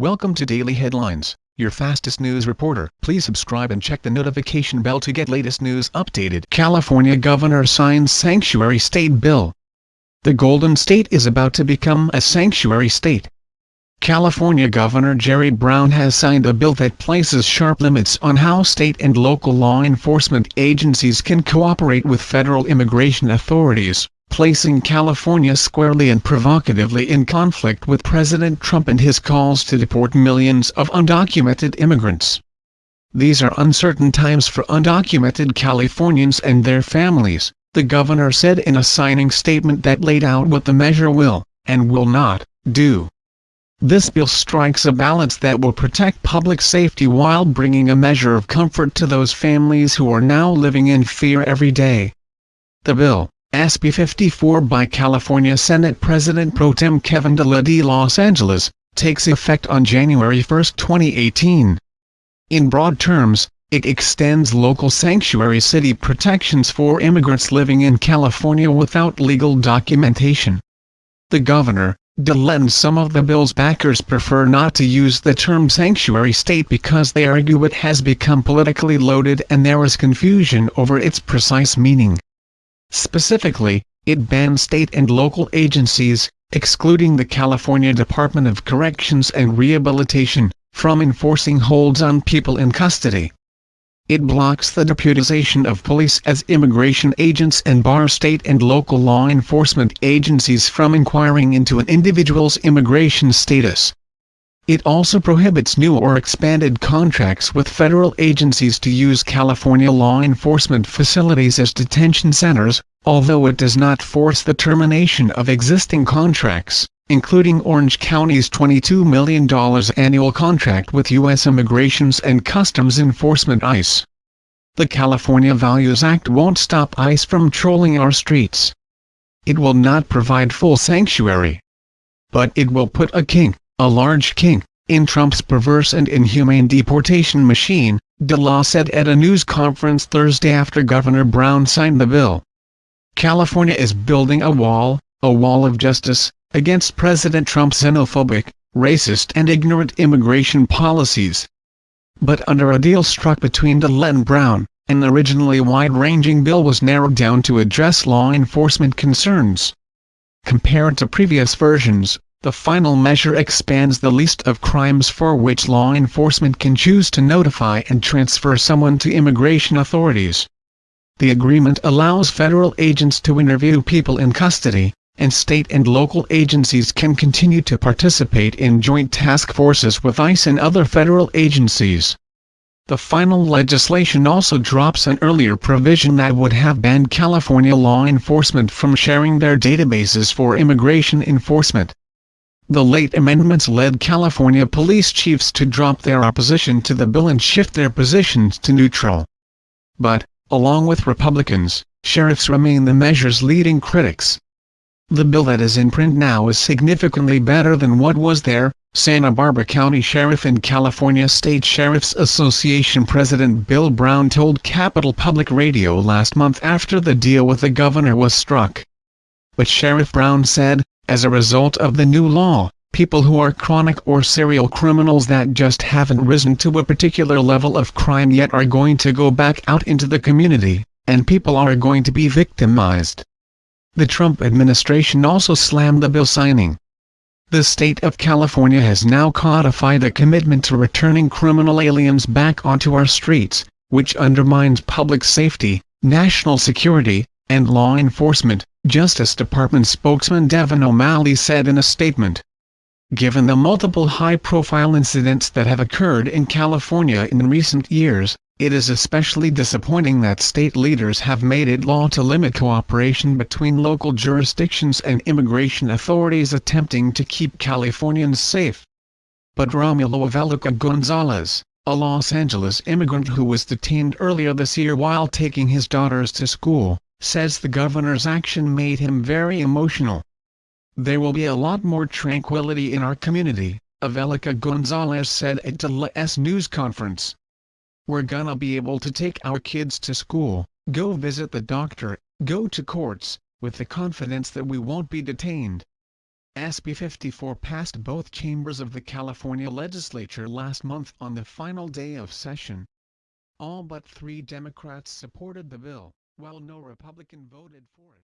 Welcome to Daily Headlines, your fastest news reporter. Please subscribe and check the notification bell to get latest news updated. California Governor signs Sanctuary State Bill. The Golden State is about to become a sanctuary state. California Governor Jerry Brown has signed a bill that places sharp limits on how state and local law enforcement agencies can cooperate with federal immigration authorities placing California squarely and provocatively in conflict with President Trump and his calls to deport millions of undocumented immigrants. These are uncertain times for undocumented Californians and their families, the governor said in a signing statement that laid out what the measure will, and will not, do. This bill strikes a balance that will protect public safety while bringing a measure of comfort to those families who are now living in fear every day. The bill, SB 54 by California Senate President Pro Tem Kevin De La Los Angeles, takes effect on January 1, 2018. In broad terms, it extends local sanctuary city protections for immigrants living in California without legal documentation. The governor, DeLa and some of the bill's backers prefer not to use the term sanctuary state because they argue it has become politically loaded and there is confusion over its precise meaning. Specifically, it bans state and local agencies, excluding the California Department of Corrections and Rehabilitation, from enforcing holds on people in custody. It blocks the deputization of police as immigration agents and bars state and local law enforcement agencies from inquiring into an individual's immigration status. It also prohibits new or expanded contracts with federal agencies to use California law enforcement facilities as detention centers, although it does not force the termination of existing contracts, including Orange County's $22 million annual contract with U.S. Immigrations and Customs Enforcement ICE. The California Values Act won't stop ICE from trolling our streets. It will not provide full sanctuary. But it will put a kink a large kink, in Trump's perverse and inhumane deportation machine, De La said at a news conference Thursday after Governor Brown signed the bill. California is building a wall, a wall of justice, against President Trump's xenophobic, racist and ignorant immigration policies. But under a deal struck between DeLa and Brown, an originally wide-ranging bill was narrowed down to address law enforcement concerns. Compared to previous versions, the final measure expands the list of crimes for which law enforcement can choose to notify and transfer someone to immigration authorities. The agreement allows federal agents to interview people in custody, and state and local agencies can continue to participate in joint task forces with ICE and other federal agencies. The final legislation also drops an earlier provision that would have banned California law enforcement from sharing their databases for immigration enforcement. The late amendments led California police chiefs to drop their opposition to the bill and shift their positions to neutral. But, along with Republicans, sheriffs remain the measure's leading critics. The bill that is in print now is significantly better than what was there, Santa Barbara County Sheriff and California State Sheriff's Association President Bill Brown told Capital Public Radio last month after the deal with the governor was struck. But Sheriff Brown said, as a result of the new law, people who are chronic or serial criminals that just haven't risen to a particular level of crime yet are going to go back out into the community, and people are going to be victimized. The Trump administration also slammed the bill signing. The state of California has now codified a commitment to returning criminal aliens back onto our streets, which undermines public safety, national security, and law enforcement, Justice Department spokesman Devin O'Malley said in a statement. Given the multiple high-profile incidents that have occurred in California in recent years, it is especially disappointing that state leaders have made it law to limit cooperation between local jurisdictions and immigration authorities attempting to keep Californians safe. But Romulo Avelica Gonzalez, a Los Angeles immigrant who was detained earlier this year while taking his daughters to school, says the governor's action made him very emotional. There will be a lot more tranquility in our community, Avelica Gonzalez said at DeLa's news conference. We're gonna be able to take our kids to school, go visit the doctor, go to courts, with the confidence that we won't be detained. SB 54 passed both chambers of the California legislature last month on the final day of session. All but three Democrats supported the bill, while no Republican voted for it.